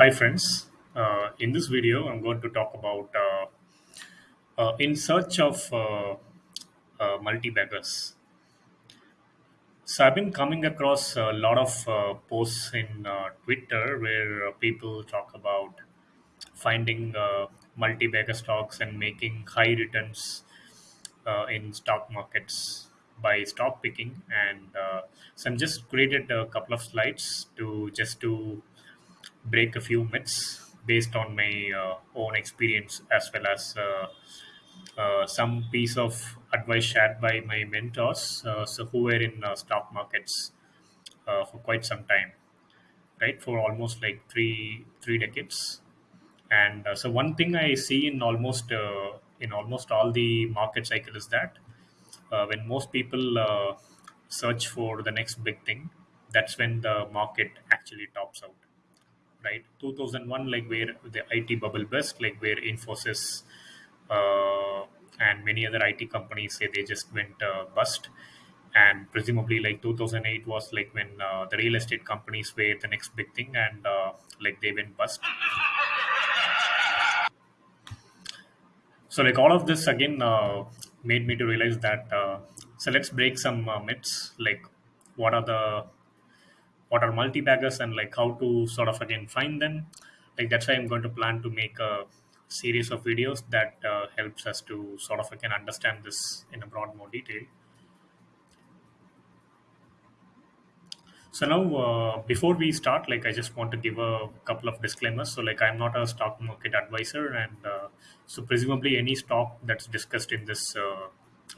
hi friends. Uh, in this video, I'm going to talk about uh, uh, in search of uh, uh, multi-baggers. So I've been coming across a lot of uh, posts in Twitter where people talk about finding multi-bagger stocks and making high returns in stock markets by stock picking. And so I'm just created a couple of slides to just to break a few myths based on my uh, own experience as well as uh, uh, some piece of advice shared by my mentors uh, so who were in uh, stock markets uh, for quite some time right? For almost like three three decades. And uh, so one thing i see in almost uh, in almost all the market cycle is that uh, when most people uh, search for the next big thing that's when the market actually tops out right? 2001 like where the it bubble burst like where infosys uh, and many other it companies say they just went uh, bust. And presumably like 2008 was like when uh, the real estate companies were the next big thing and uh, like they went bust. So like all of this again uh, made me to realize that uh, so let's break some myths like what are the what are multi-baggers and like how to sort of again find them. Like that's why i'm going to plan to make a series of videos that uh, helps us to sort of again understand this in a broad more detail. So now uh, before we start like i just want to give a couple of disclaimers. So like i'm not a stock market advisor and uh, so presumably any stock that's discussed in this uh,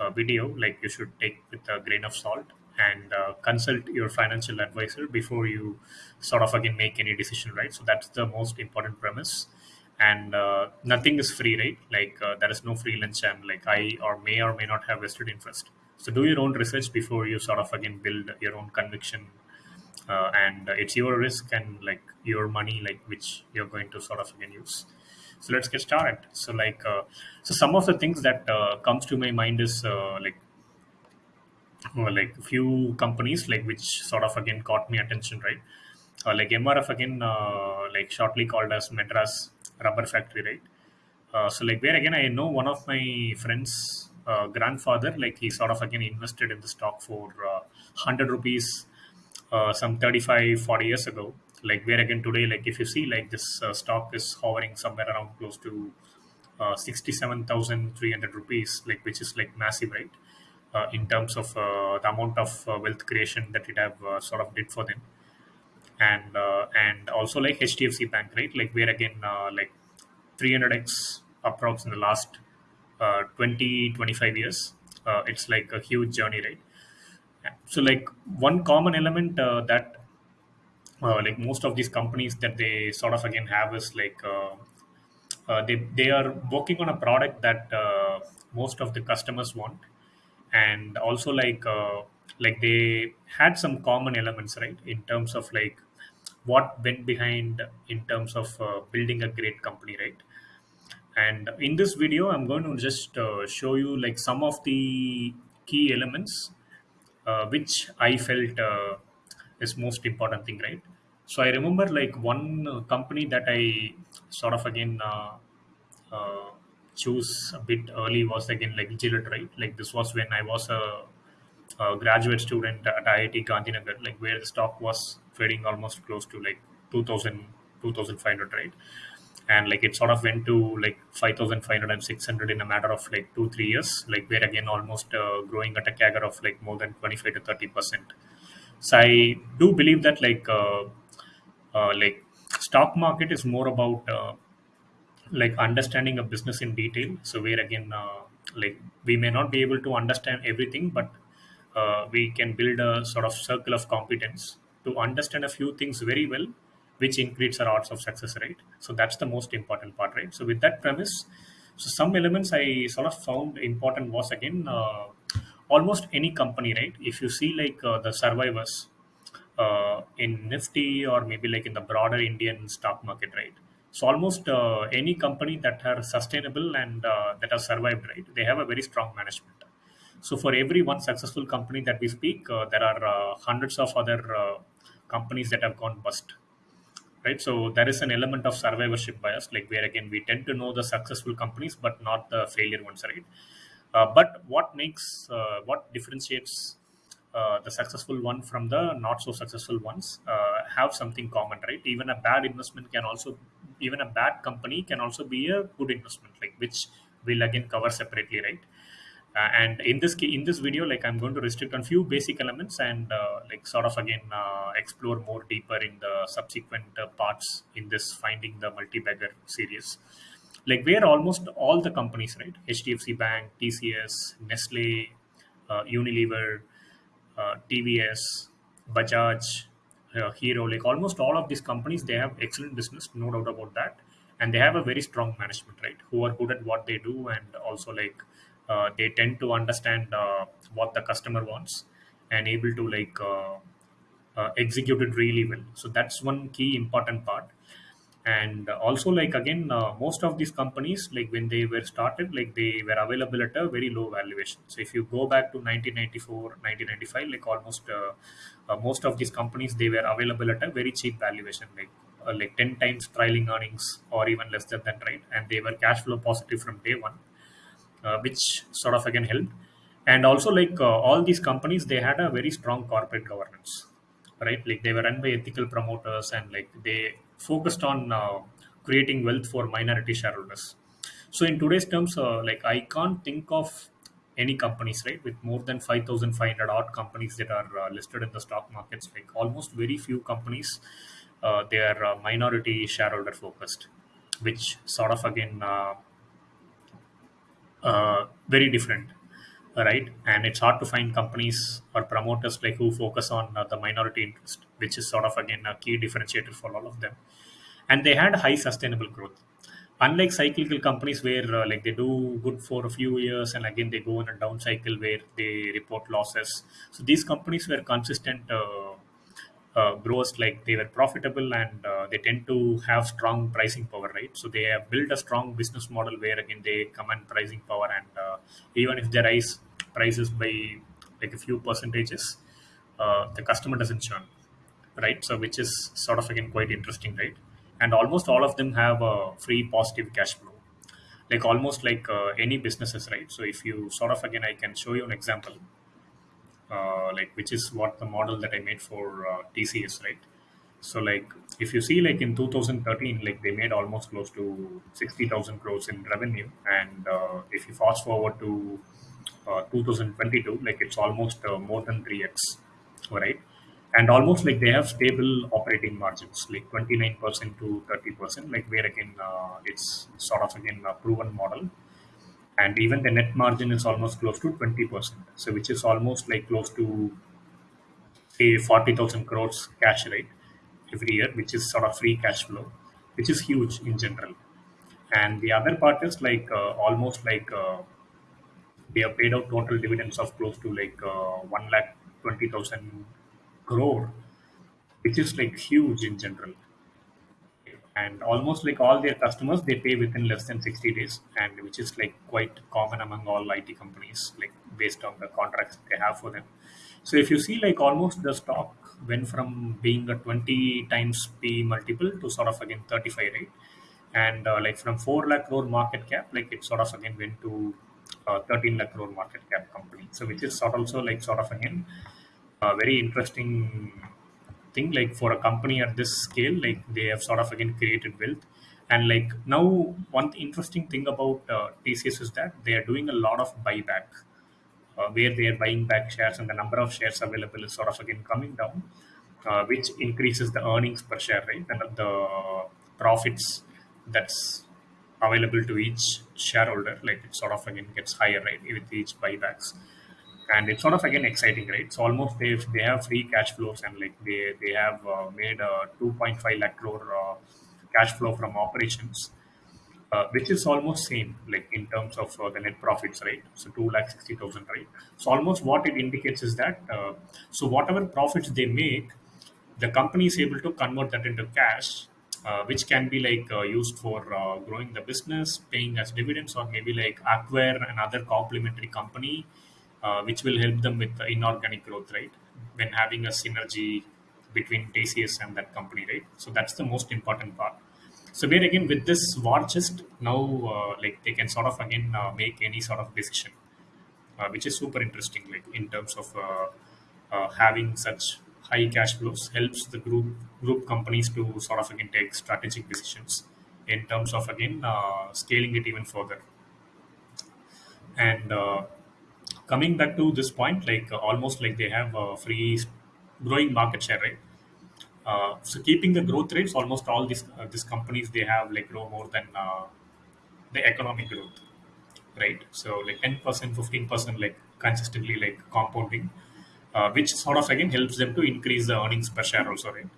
uh, video like you should take with a grain of salt and uh, consult your financial advisor before you sort of again make any decision right? So that's the most important premise. And uh, nothing is free right? Like uh, there is no free lunch and like i or may or may not have vested interest. So do your own research before you sort of again build your own conviction uh, and it's your risk and like your money like which you're going to sort of again use. So let's get started. So like uh, so some of the things that uh, comes to my mind is like well, like a few companies like which sort of again caught me attention right? Uh, like mrf again uh, like shortly called as madras rubber factory right? Uh, so like where again i know one of my friends uh, grandfather like he sort of again invested in the stock for uh, 100 rupees uh, some 35 40 years ago. Like where again today like if you see like this uh, stock is hovering somewhere around close to uh, 67300 rupees like which is like massive right uh, in terms of uh, the amount of uh, wealth creation that it have uh, sort of did for them. And uh, and also like hdfc bank right? Like where again uh, like 300x approx in the last uh, 20 twenty-five years it's like a huge journey right? So like one common element that like most of these companies that they sort of again have is like they they are working on a product that most of the customers want and also like uh, like they had some common elements right in terms of like what went behind in terms of uh, building a great company right and in this video i'm going to just uh, show you like some of the key elements uh, which I felt uh, is most important thing, right? So I remember like one company that I sort of again uh, uh, choose a bit early was again like Gillette, right? Like this was when I was a, a graduate student at IIT Gandhinagar, like where the stock was trading almost close to like 2000, 2500, right? and like it sort of went to like 5500 and 600 in a matter of like two three years like we're again almost uh, growing at a CAGR of like more than 25 to 30 percent so i do believe that like uh, uh, like stock market is more about uh, like understanding a business in detail. So where again uh, like we may not be able to understand everything but uh, we can build a sort of circle of competence to understand a few things very well which increases our odds of success right? So that's the most important part right? So with that premise so some elements i sort of found important was again uh, almost any company right? If you see like uh, the survivors uh, in Nifty or maybe like in the broader Indian stock market, right? So almost uh, any company that are sustainable and uh, that have survived, right? They have a very strong management. So for every one successful company that we speak, uh, there are uh, hundreds of other uh, companies that have gone bust, right? So there is an element of survivorship bias, like where again we tend to know the successful companies but not the failure ones, right? Uh, but what makes what differentiates the successful one from the not so successful ones have something common, right? Even a bad investment can also, even a bad company can also be a good investment, like which we'll again cover separately, right? Uh, and in this in this video, like I'm going to restrict on few basic elements and uh, like sort of again uh, explore more deeper in the subsequent uh, parts in this finding the multi-bagger series like where almost all the companies right hdfc bank tcs nestle uh, unilever uh, TVS, Bajaj, Hero, like almost all of these companies, they have excellent business, no doubt about that, and they have a very strong management, right? Who are good at what they do, and also like uh, they tend to understand uh, what the customer wants and able to like uh, uh, execute it really well. So that's one key important part and also like again uh, most of these companies like when they were started like they were available at a very low valuation so if you go back to 1994 1995 like almost uh, uh, most of these companies they were available at a very cheap valuation like uh, like 10 times trailing earnings or even less than that right and they were cash flow positive from day one uh, which sort of again helped. And also, like uh, all these companies, they had a very strong corporate governance, right? Like they were run by ethical promoters, and like they focused on uh, creating wealth for minority shareholders. So, in today's terms, uh, like I can't think of any companies, right, with more than five thousand five hundred odd companies that are uh, listed in the stock markets. Like almost very few companies, they are minority shareholder focused, which sort of again very different right? And it's hard to find companies or promoters like who focus on uh, the minority interest which is sort of again a key differentiator for all of them. And they had high sustainable growth. Unlike cyclical companies where uh, like they do good for a few years and again they go in a down cycle where they report losses. So these companies were consistent uh, uh, growers like they were profitable and uh, they tend to have strong pricing power right? So they have built a strong business model where again they command pricing power and uh, even if they rise prices by like a few percentages uh, the customer doesn't churn right? So which is sort of again quite interesting right? And almost all of them have a free positive cash flow. Like almost like uh, any businesses right? So if you sort of again i can show you an example like which is what the model that I made for uh, TCS, right? So like if you see like in 2013, like they made almost close to 60,000 crores in revenue, and uh, if you fast forward to uh, 2022, like it's almost uh, more than 3x, right? And almost like they have stable operating margins, like 29% to 30%, like where again uh, it's sort of again a proven model and even the net margin is almost close to 20% so which is almost like close to say 40000 crores cash rate every year which is sort of free cash flow which is huge in general. And the other part is like uh, almost like uh, they have paid out total dividends of close to like uh, 1 lakh 20000 crore which is like huge in general and almost like all their customers they pay within less than 60 days. And which is like quite common among all IT companies like based on the contracts they have for them. So if you see like almost the stock went from being a 20 times P multiple to sort of again 35 right? And uh, like from 4 lakh crore market cap like it sort of again went to uh, 13 lakh crore market cap company. So which is sort also like sort of again a very interesting thing like for a company at this scale like they have sort of again created wealth. And like now one interesting thing about uh, tcs is that they are doing a lot of buyback uh, where they are buying back shares and the number of shares available is sort of again coming down uh, which increases the earnings per share right? And the profits that's available to each shareholder like it sort of again gets higher right with each buybacks and it's sort of again exciting right? So almost they they have free cash flows and like they they have uh, made a 2.5 lakh crore uh, cash flow from operations uh, which is almost same like in terms of uh, the net profits right? So 2 lakh 60000 right? So almost what it indicates is that uh, so whatever profits they make the company is able to convert that into cash uh, which can be like uh, used for uh, growing the business paying as dividends or maybe like acquire another complementary company uh, which will help them with the inorganic growth right when having a synergy between TCS and that company, right? So that's the most important part. So where again with this war chest now, uh, like they can sort of again uh, make any sort of decision, uh, which is super interesting. Like in terms of uh, uh, having such high cash flows helps the group group companies to sort of again take strategic decisions in terms of again scaling it even further. And coming back to this point, like uh, almost like they have a free growing market share, right? Uh, so keeping the growth rates, almost all these uh, these companies they have like grow more than uh, the economic growth, right? So like ten percent, fifteen percent, like consistently like compounding, uh, which sort of again helps them to increase the earnings per share also, right?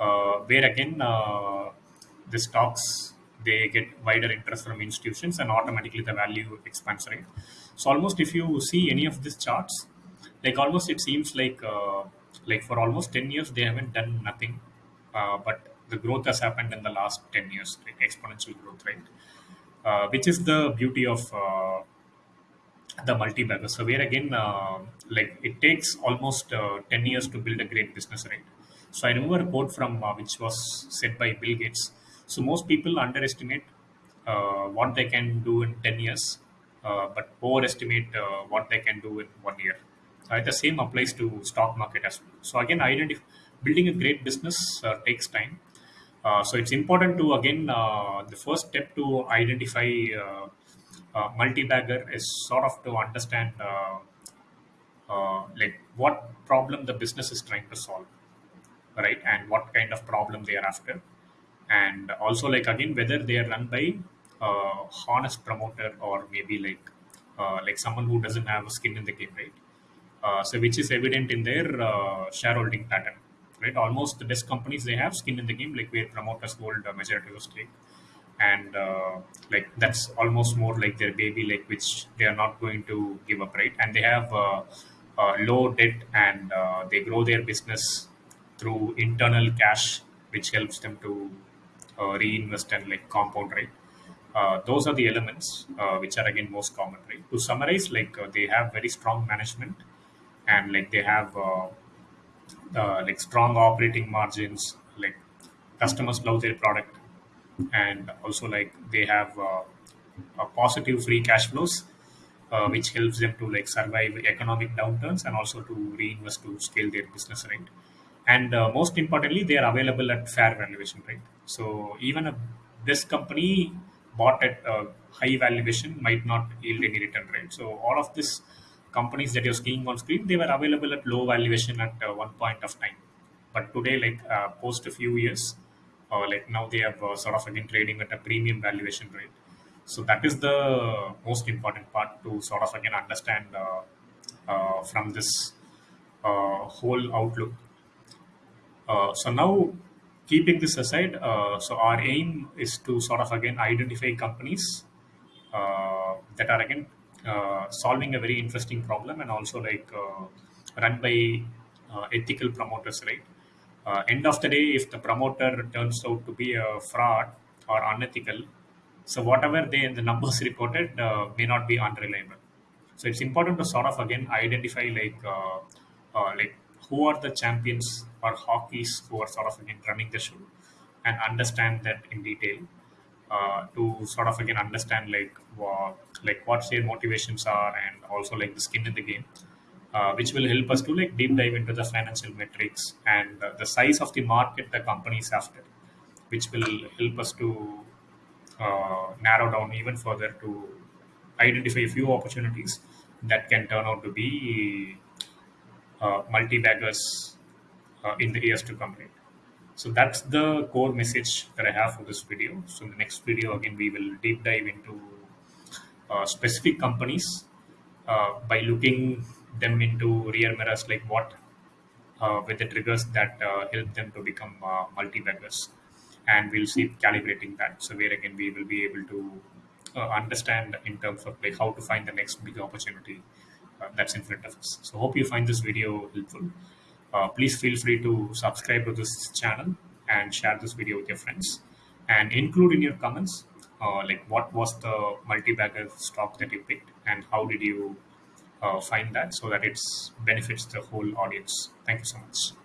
uh, where again uh, the stocks they get wider interest from institutions and automatically the value expands right so almost if you see any of these charts like almost it seems like uh, like for almost 10 years they haven't done nothing uh, but the growth has happened in the last 10 years like exponential growth right uh, which is the beauty of uh, the multi-bagger. So where again, uh, like it takes almost uh, 10 years to build a great business, right? So I remember a quote from which was said by Bill Gates. So most people underestimate uh, what they can do in 10 years, uh, but overestimate uh, what they can do in one year. Uh, the same applies to stock market as well. So again, identify building a great business uh, takes time. Uh, so it's important to again the first step to identify multi-bagger is sort of to understand like what problem the business is trying to solve right and what kind of problem they are after and also like again whether they are run by uh, honest promoter or maybe like uh, like someone who doesn't have a skin in the game right? Uh, so which is evident in their uh, shareholding pattern right? Almost the best companies they have skin in the game like where promoters hold a majority of stake. And uh, like that's almost more like their baby like which they are not going to give up right? And they have uh, low debt and they grow their business through internal cash which helps them to reinvest and like compound right uh, those are the elements uh, which are again most common right? To summarize like uh, they have very strong management and like they have uh, uh, like strong operating margins like customers love their product and also like they have uh, a positive free cash flows uh, which helps them to like survive economic downturns and also to reinvest to scale their business right and uh, most importantly they are available at fair valuation right? So even a this company bought at a high valuation might not yield any return right? So all of these companies that you're seeing on screen they were available at low valuation at uh, one point of time. But today like uh, post a few years uh, like now they have uh, sort of again trading at a premium valuation rate. So that is the most important part to sort of again understand uh, uh, from this whole outlook uh, so now, keeping this aside, uh, so our aim is to sort of again identify companies uh, that are again uh, solving a very interesting problem and also like uh, run by ethical promoters, right? End of the day, if the promoter turns out to be a fraud or unethical, so whatever they the numbers reported may not be unreliable. So it's important to sort of again identify like like who are the champions or hockeys who are sort of again running the show and understand that in detail uh, to sort of again understand like what like what their motivations are and also like the skin in the game uh, which will help us to like deep dive into the financial metrics and uh, the size of the market the company is after which will help us to uh, narrow down even further to identify a few opportunities that can turn out to be multi-baggers uh, in the years to come. Right? So that's the core message that I have for this video. So in the next video, again, we will deep dive into uh, specific companies uh, by looking them into rear mirrors, like what uh, with the triggers that uh, help them to become uh, multi-baggers. And we'll see calibrating that. So where again, we will be able to uh, understand in terms of like how to find the next big opportunity uh, that's in front of us. So hope you find this video helpful. Uh, please feel free to subscribe to this channel and share this video with your friends and include in your comments uh, like what was the multi-bagger stock that you picked and how did you uh, find that so that it benefits the whole audience. Thank you so much.